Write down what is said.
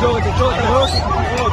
Joga, joga, joga.